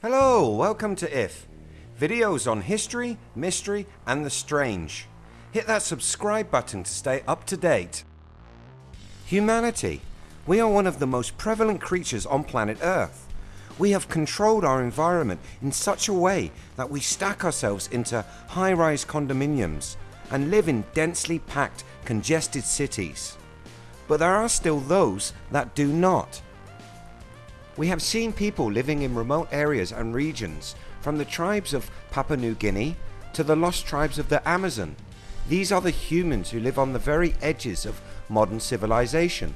Hello, welcome to IF. Videos on history, mystery and the strange. Hit that subscribe button to stay up to date. Humanity. We are one of the most prevalent creatures on planet Earth. We have controlled our environment in such a way that we stack ourselves into high-rise condominiums and live in densely packed, congested cities. But there are still those that do not. We have seen people living in remote areas and regions from the tribes of Papua New Guinea to the lost tribes of the Amazon. These are the humans who live on the very edges of modern civilization.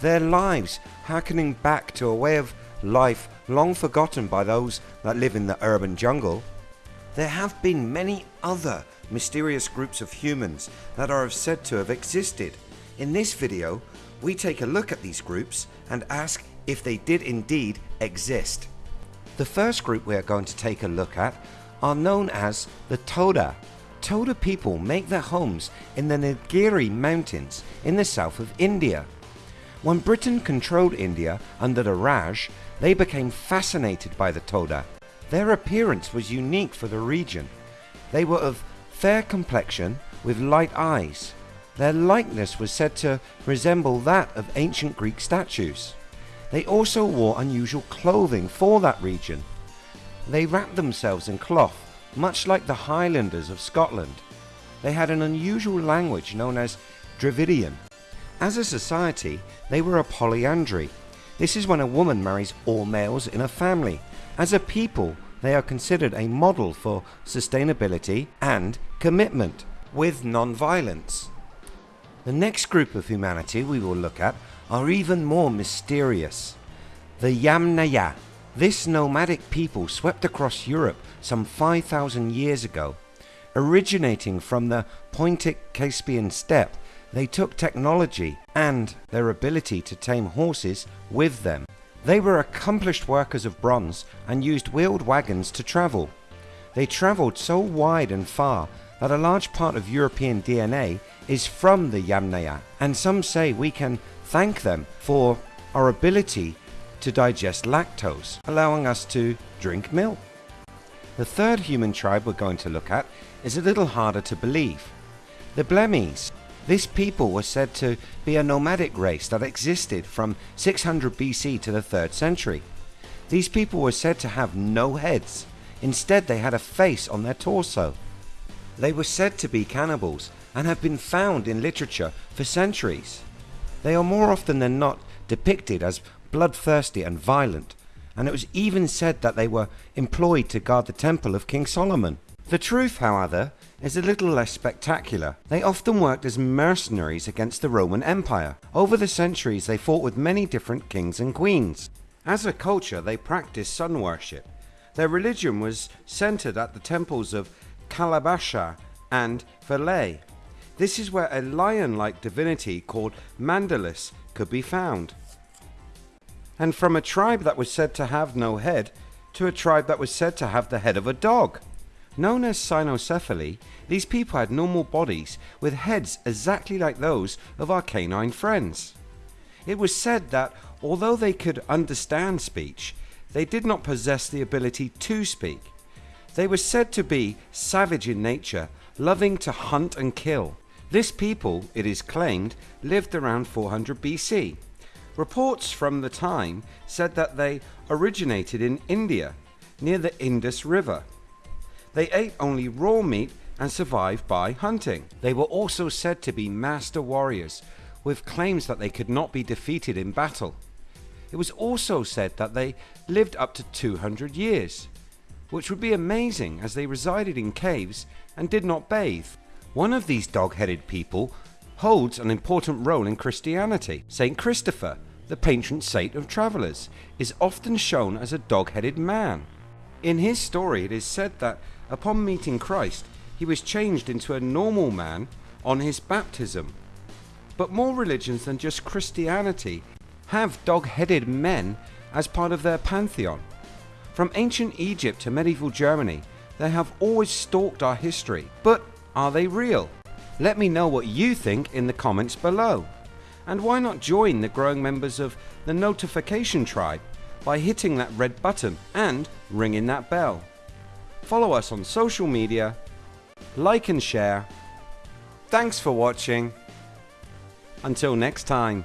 Their lives harkening back to a way of life long forgotten by those that live in the urban jungle. There have been many other mysterious groups of humans that are said to have existed. In this video we take a look at these groups and ask if they did indeed exist. The first group we are going to take a look at are known as the Toda. Toda people make their homes in the Nilgiri mountains in the south of India. When Britain controlled India under the Raj, they became fascinated by the Toda. Their appearance was unique for the region. They were of fair complexion with light eyes. Their likeness was said to resemble that of ancient Greek statues. They also wore unusual clothing for that region. They wrapped themselves in cloth, much like the Highlanders of Scotland. They had an unusual language known as Dravidian. As a society, they were a polyandry. This is when a woman marries all males in a family. As a people, they are considered a model for sustainability and commitment with non-violence. The next group of humanity we will look at are even more mysterious. The Yamnaya. This nomadic people swept across Europe some 5,000 years ago. Originating from the Pontic Caspian steppe, they took technology and their ability to tame horses with them. They were accomplished workers of bronze and used wheeled wagons to travel. They travelled so wide and far that a large part of European DNA is from the Yamnaya and some say we can thank them for our ability to digest lactose, allowing us to drink milk. The third human tribe we're going to look at is a little harder to believe. The Blemmyes. This people was said to be a nomadic race that existed from 600 BC to the 3rd century. These people were said to have no heads. Instead they had a face on their torso. They were said to be cannibals and have been found in literature for centuries. They are more often than not depicted as bloodthirsty and violent and it was even said that they were employed to guard the temple of King Solomon. The truth however is a little less spectacular. They often worked as mercenaries against the Roman Empire. Over the centuries they fought with many different kings and queens. As a culture they practiced sun worship. Their religion was centered at the temples of Kalabasha and Philae. This is where a lion-like divinity called Mandulis could be found. And from a tribe that was said to have no head to a tribe that was said to have the head of a dog. Known as cynocephaly, these people had normal bodies with heads exactly like those of our canine friends. It was said that although they could understand speech, they did not possess the ability to speak. They were said to be savage in nature, loving to hunt and kill. This people, it is claimed, lived around 400 BC. Reports from the time said that they originated in India, near the Indus River. They ate only raw meat and survived by hunting. They were also said to be master warriors, with claims that they could not be defeated in battle. It was also said that they lived up to 200 years, which would be amazing as they resided in caves and did not bathe. One of these dog-headed people holds an important role in Christianity. Saint Christopher, the patron saint of travellers, is often shown as a dog-headed man. In his story it is said that upon meeting Christ he was changed into a normal man on his baptism. But more religions than just Christianity have dog-headed men as part of their pantheon. From ancient Egypt to medieval Germany they have always stalked our history but are they real? Let me know what you think in the comments below. And why not join the growing members of the notification tribe by hitting that red button and ringing that bell. Follow us on social media, like and share. Thanks for watching. Until next time.